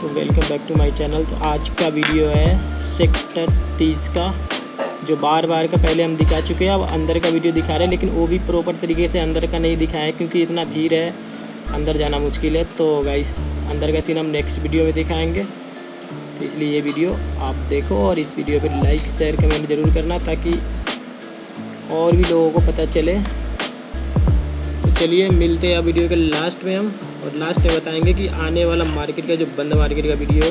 तो welcome back to my channel तो आज का वीडियो है सेक्टर तीस का, जो बार बार का पहले हम दिखा चुके हैं, अब अंदर का वीडियो दिखा रहे हैं, लेकिन वो भी प्रॉपर तरीके से अंदर का नहीं दिखाया क्योंकि इतना भीड़ है, अंदर जाना मुश्किल है। तो गाइस अंदर का सीन हम नेक्स्ट वीडियो में दिखाएँगे। तो इसलिए ये वीडियो आप देखो और इस वीडियो पर लाइक शेयर कमेंट ज़रूर करना, ताकि और भी लोगों को पता चले। तो चलिए मिलते हैं वीडियो के लास्ट में हम। और लास्ट में बताएँगे कि आने वाला मार्केट का जो बंद मार्केट का वीडियो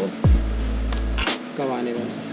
कब आने वाला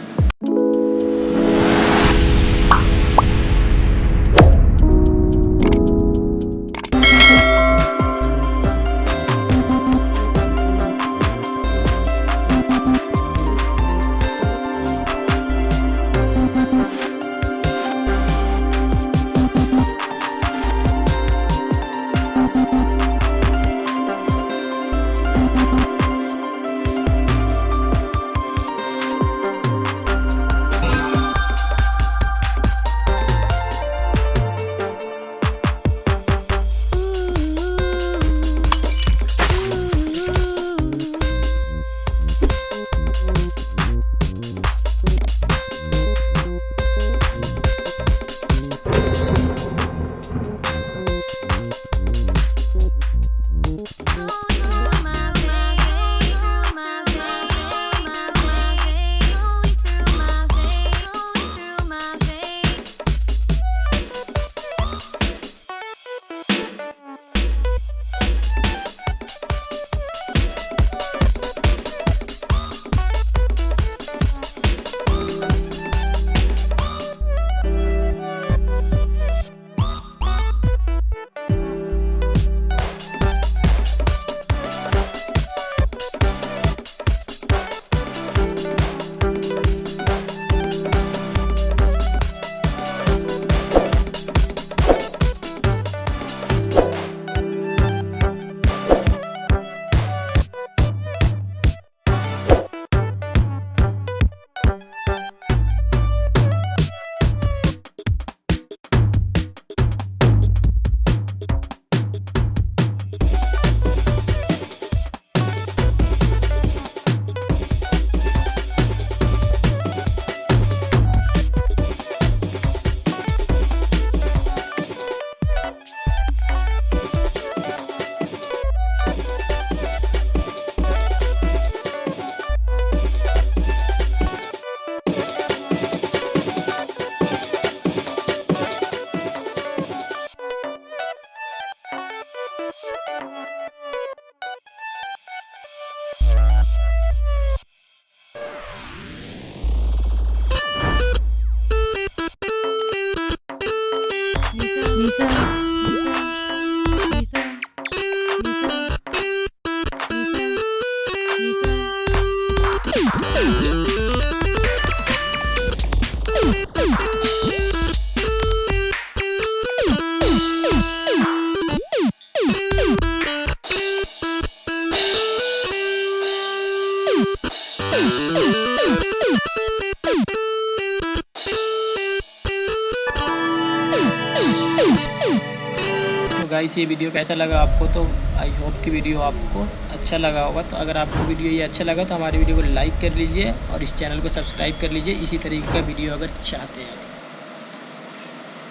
तो गाइस ये वीडियो कैसा लगा आपको? तो आई होप कि वीडियो आपको अच्छा लगा होगा। तो अगर आपको वीडियो ये अच्छा लगा तो हमारी वीडियो को लाइक कर लीजिए और इस चैनल को सब्सक्राइब कर लीजिए। इसी तरीके का वीडियो अगर चाहते हैं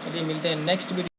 चलिए, मिलते हैं नेक्स्ट वीडियो